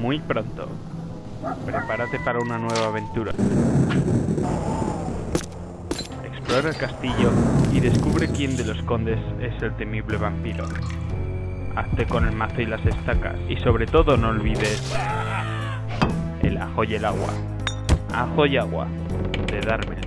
muy pronto. Prepárate para una nueva aventura. Explora el castillo y descubre quién de los condes es el temible vampiro. Hazte con el mazo y las estacas y sobre todo no olvides el ajo y el agua. Ajo y agua de Darmel.